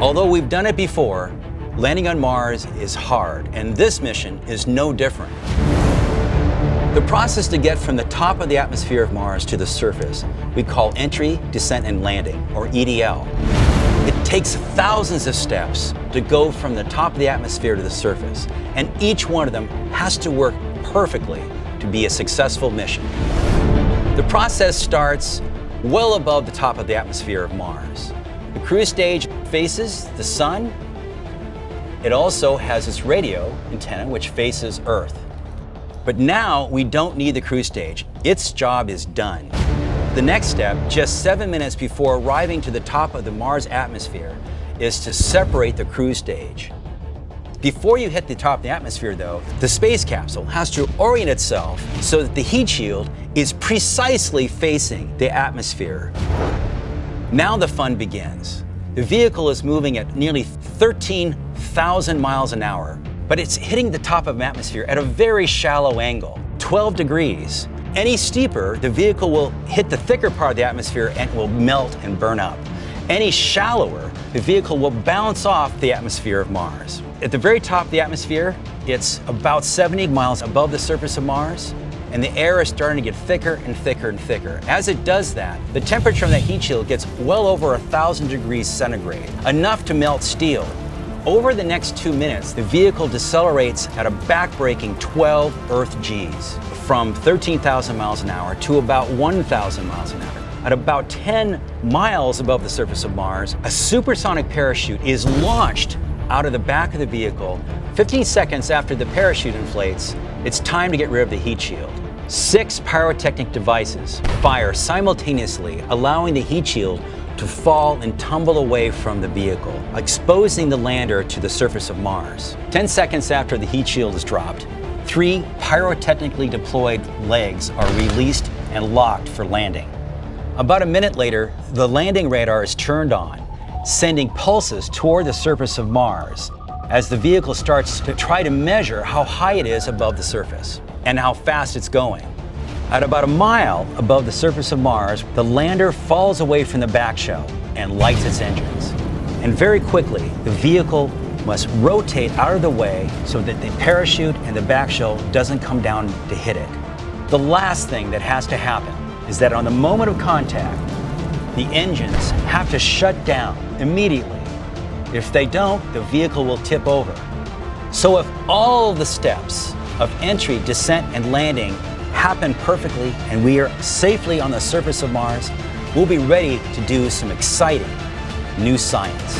Although we've done it before, landing on Mars is hard, and this mission is no different. The process to get from the top of the atmosphere of Mars to the surface we call entry, descent, and landing, or EDL. It takes thousands of steps to go from the top of the atmosphere to the surface, and each one of them has to work perfectly to be a successful mission. The process starts well above the top of the atmosphere of Mars. The cruise stage faces the sun. It also has its radio antenna, which faces Earth. But now we don't need the cruise stage. Its job is done. The next step, just seven minutes before arriving to the top of the Mars atmosphere, is to separate the cruise stage. Before you hit the top of the atmosphere though, the space capsule has to orient itself so that the heat shield is precisely facing the atmosphere. Now the fun begins. The vehicle is moving at nearly 13,000 miles an hour but it's hitting the top of an atmosphere at a very shallow angle, 12 degrees. Any steeper, the vehicle will hit the thicker part of the atmosphere and will melt and burn up. Any shallower, the vehicle will bounce off the atmosphere of Mars. At the very top of the atmosphere, it's about 70 miles above the surface of Mars, and the air is starting to get thicker and thicker and thicker. As it does that, the temperature of that heat shield gets well over 1,000 degrees centigrade, enough to melt steel. Over the next two minutes, the vehicle decelerates at a backbreaking 12 Earth Gs, from 13,000 miles an hour to about 1,000 miles an hour. At about 10 miles above the surface of Mars, a supersonic parachute is launched out of the back of the vehicle. 15 seconds after the parachute inflates, it's time to get rid of the heat shield. Six pyrotechnic devices fire simultaneously, allowing the heat shield to fall and tumble away from the vehicle, exposing the lander to the surface of Mars. 10 seconds after the heat shield is dropped, three pyrotechnically deployed legs are released and locked for landing. About a minute later, the landing radar is turned on, sending pulses toward the surface of Mars as the vehicle starts to try to measure how high it is above the surface and how fast it's going. At about a mile above the surface of Mars, the lander falls away from the back shell and lights its engines. And very quickly, the vehicle must rotate out of the way so that the parachute and the back shell doesn't come down to hit it. The last thing that has to happen is that on the moment of contact, the engines have to shut down immediately. If they don't, the vehicle will tip over. So if all the steps of entry, descent, and landing happen perfectly and we are safely on the surface of Mars, we'll be ready to do some exciting new science.